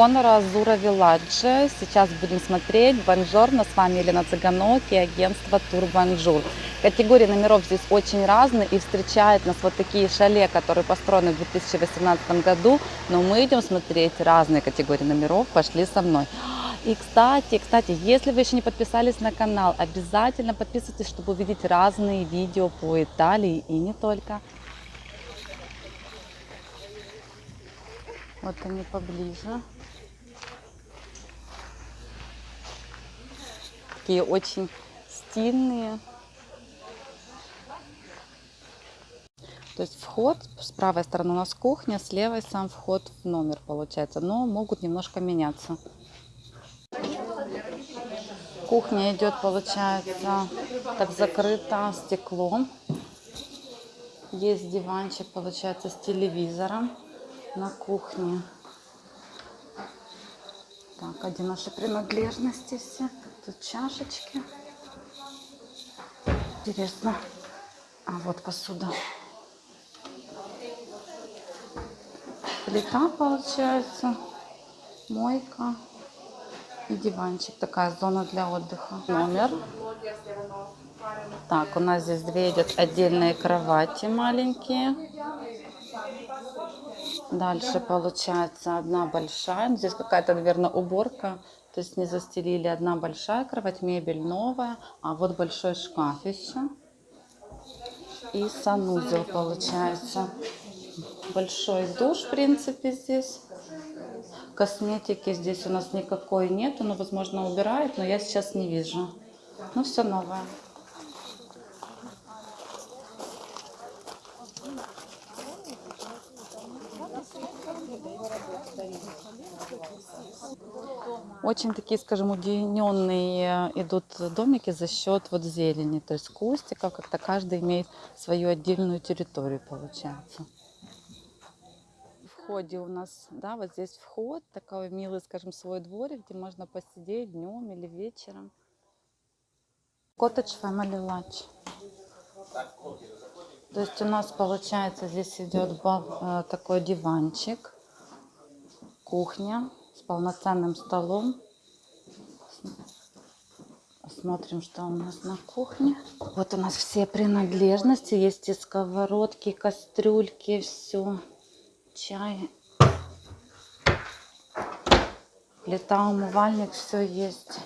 Conero Azzurro Village. Сейчас будем смотреть. Buongiorno, с вами Елена Цыганок и агентство Тур Бонжур. Категории номеров здесь очень разные и встречают нас вот такие шале, которые построены в 2018 году. Но мы идем смотреть разные категории номеров. Пошли со мной. И, кстати, кстати, если вы еще не подписались на канал, обязательно подписывайтесь, чтобы увидеть разные видео по Италии и не только. Вот они поближе. Такие очень стильные. То есть вход, с правой стороны у нас кухня, с левой сам вход в номер получается. Но могут немножко меняться. Кухня идет, получается, так закрыта стеклом. Есть диванчик, получается, с телевизором на кухне. Так, один наши принадлежности все. Тут чашечки. Интересно. А вот посуда. Плита получается. Мойка. И диванчик. Такая зона для отдыха. Номер. Так, у нас здесь две идет отдельные кровати маленькие. Дальше получается одна большая. Здесь какая-то, наверное, уборка. То есть не застелили. Одна большая кровать, мебель новая. А вот большой шкаф еще. И санузел получается. Большой душ, в принципе, здесь. Косметики здесь у нас никакой нету. Ну, возможно, убирает, но я сейчас не вижу. Ну, все новое. Очень такие, скажем, уединенные идут домики за счет вот зелени, то есть кустиков, как-то каждый имеет свою отдельную территорию, получается. Входе у нас, да, вот здесь вход, такой милый, скажем, свой дворик, где можно посидеть днем или вечером. Cottage Family Lunch. То есть у нас получается здесь идет э, такой диванчик, кухня с полноценным столом. Смотрим, что у нас на кухне. Вот у нас все принадлежности. Есть и сковородки, кастрюльки, все. Чай. Плита, умывальник, все есть.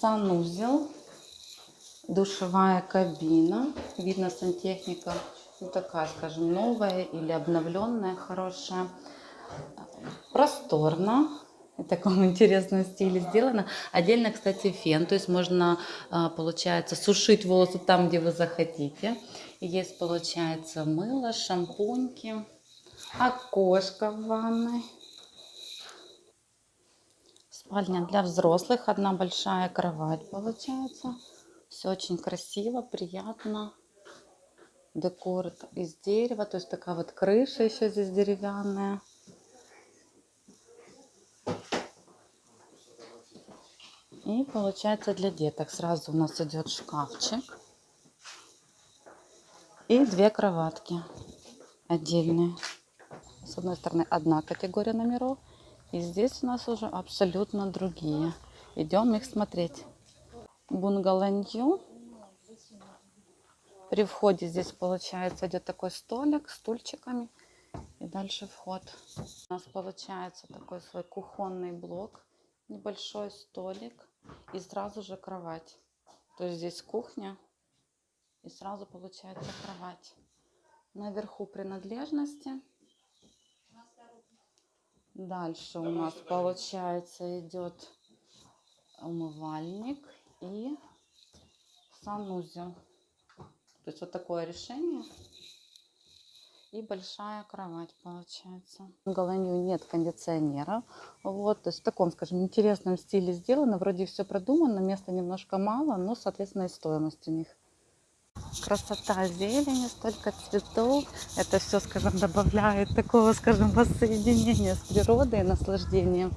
Санузел. Душевая кабина. Видно, сантехника ну, такая, скажем, новая или обновленная, хорошая. Просторно, в таком интересном стиле сделано. Отдельно, кстати, фен, то есть можно, а, получается, сушить волосы там, где вы захотите. Есть, получается, мыло, шампуньки, окошко в ванной. Спальня для взрослых, одна большая кровать получается. Все очень красиво, приятно декор из дерева, то есть такая вот крыша еще здесь деревянная. И получается для деток сразу у нас идет шкафчик и две кроватки отдельные. С одной стороны одна категория номеров, и здесь у нас уже абсолютно другие. Идем их смотреть. Бунгаланью при входе здесь получается идет такой столик с стульчиками. И дальше вход. У нас получается такой свой кухонный блок. Небольшой столик. И сразу же кровать. То есть здесь кухня. И сразу получается кровать. Наверху принадлежности. Дальше у нас получается идет умывальник и санузел. То есть вот такое решение. И большая кровать получается. В Голландии нет кондиционера. Вот, то есть в таком, скажем, интересном стиле сделано. Вроде все продумано, места немножко мало, но, соответственно, и стоимость у них. Красота зелени, столько цветов. Это все, скажем, добавляет такого, скажем, воссоединения с природой и наслаждением.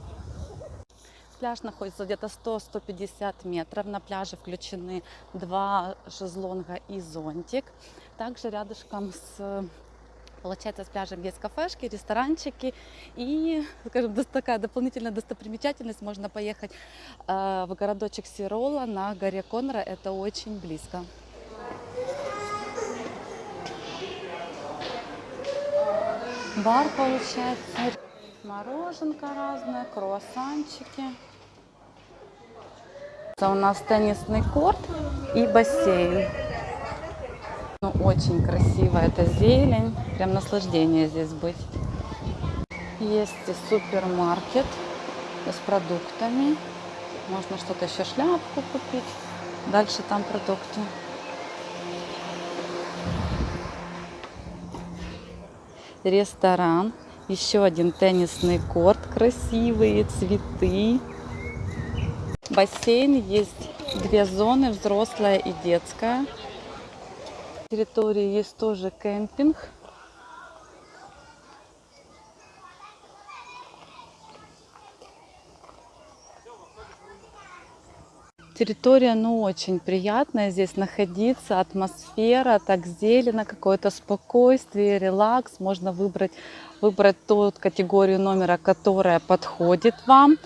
Пляж находится где-то 100-150 метров. На пляже включены два шезлонга и зонтик. Также рядышком с Получается, с пляжем есть кафешки, ресторанчики и, скажем, такая дополнительная достопримечательность. Можно поехать э, в городочек Сирола на горе Конра. Это очень близко. Бар получается, мороженка разное, круассанчики. Это у нас теннисный корт и бассейн. Ну, очень красиво, это зелень, прям наслаждение здесь быть. Есть и супермаркет с продуктами. Можно что-то еще шляпку купить. Дальше там продукты. Ресторан. Еще один теннисный корт. Красивые цветы. Бассейн. Есть две зоны, взрослая и детская. На территории есть тоже кемпинг. Территория, ну, очень приятная здесь находиться, атмосфера, так зелено, какое-то спокойствие, релакс. Можно выбрать, выбрать ту категорию номера, которая подходит вам.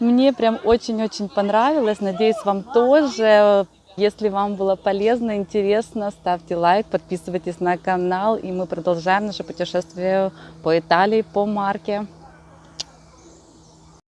Мне прям очень-очень понравилось, надеюсь, вам тоже. Если вам было полезно, интересно, ставьте лайк, подписывайтесь на канал, и мы продолжаем наше путешествие по Италии, по марке.